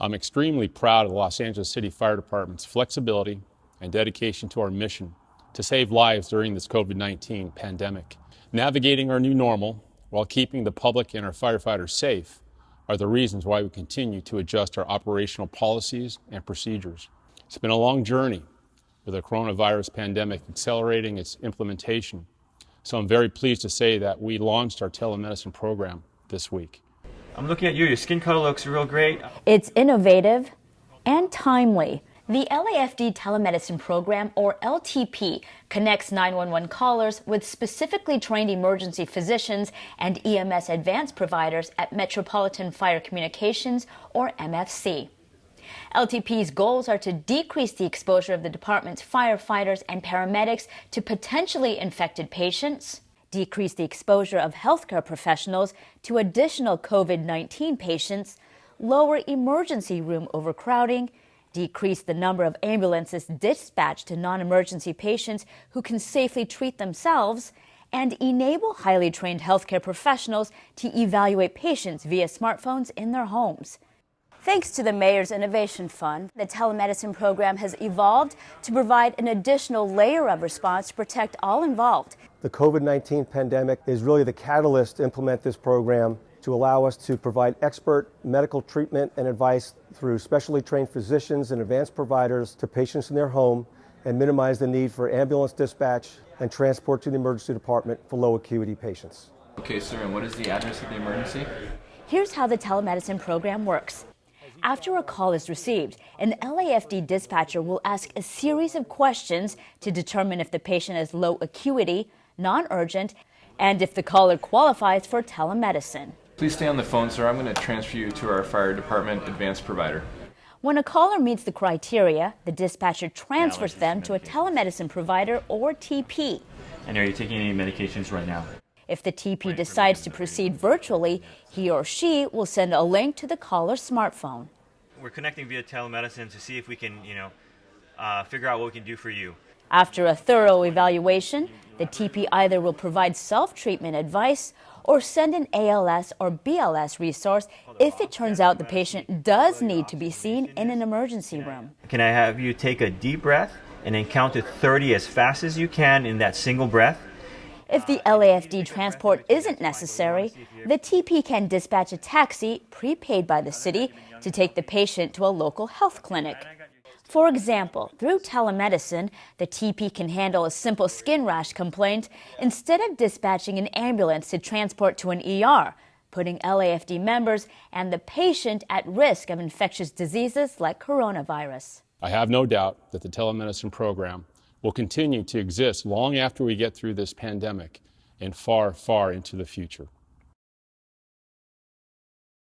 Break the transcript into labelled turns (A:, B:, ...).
A: I'm extremely proud of the Los Angeles City Fire Department's flexibility and dedication to our mission to save lives during this COVID 19 pandemic. Navigating our new normal while keeping the public and our firefighters safe are the reasons why we continue to adjust our operational policies and procedures. It's been a long journey with the coronavirus pandemic accelerating its implementation. So I'm very pleased to say that we launched our telemedicine program this week.
B: I'm looking at you. Your skin color looks real great.
C: It's innovative and timely. The LAFD telemedicine program, or LTP, connects 911 callers with specifically trained emergency physicians and EMS advanced providers at Metropolitan Fire Communications, or MFC. LTP's goals are to decrease the exposure of the department's firefighters and paramedics to potentially infected patients, decrease the exposure of healthcare professionals to additional COVID 19 patients, lower emergency room overcrowding, decrease the number of ambulances dispatched to non emergency patients who can safely treat themselves, and enable highly trained healthcare professionals to evaluate patients via smartphones in their homes. Thanks to the Mayor's Innovation Fund, the telemedicine program has evolved to provide an additional layer of response to protect all involved.
D: The COVID 19 pandemic is really the catalyst to implement this program to allow us to provide expert medical treatment and advice through specially trained physicians and advanced providers to patients in their home and minimize the need for ambulance dispatch and transport to the emergency department for low acuity patients.
B: Okay, sir, and what is the address of the emergency?
C: Here's how the telemedicine program works. After a call is received, an LAFD dispatcher will ask a series of questions to determine if the patient is low acuity, non urgent, and if the caller qualifies for telemedicine.
B: Please stay on the phone, sir. I'm going to transfer you to our fire department advanced provider.
C: When a caller meets the criteria, the dispatcher transfers them to a telemedicine provider or TP.
E: And are you taking any medications right now?
C: If the TP decides to proceed virtually, he or she will send a link to the caller's smartphone.
E: We're connecting via telemedicine to see if we can, you know, uh, figure out what we can do for you.
C: After a thorough evaluation, the TP either will provide self treatment advice or send an ALS or BLS resource if it turns out the patient does need to be seen in an emergency room.
E: Can I have you take a deep breath and then count to 30 as fast as you can in that single breath?
C: If the LAFD transport isn't necessary, the TP can dispatch a taxi prepaid by the city to take the patient to a local health clinic. For example, through telemedicine, the TP can handle a simple skin rash complaint instead of dispatching an ambulance to transport to an ER, putting LAFD members and the patient at risk of infectious diseases like coronavirus.
A: I have no doubt that the telemedicine program will continue to exist long after we get through this pandemic and far, far into the future.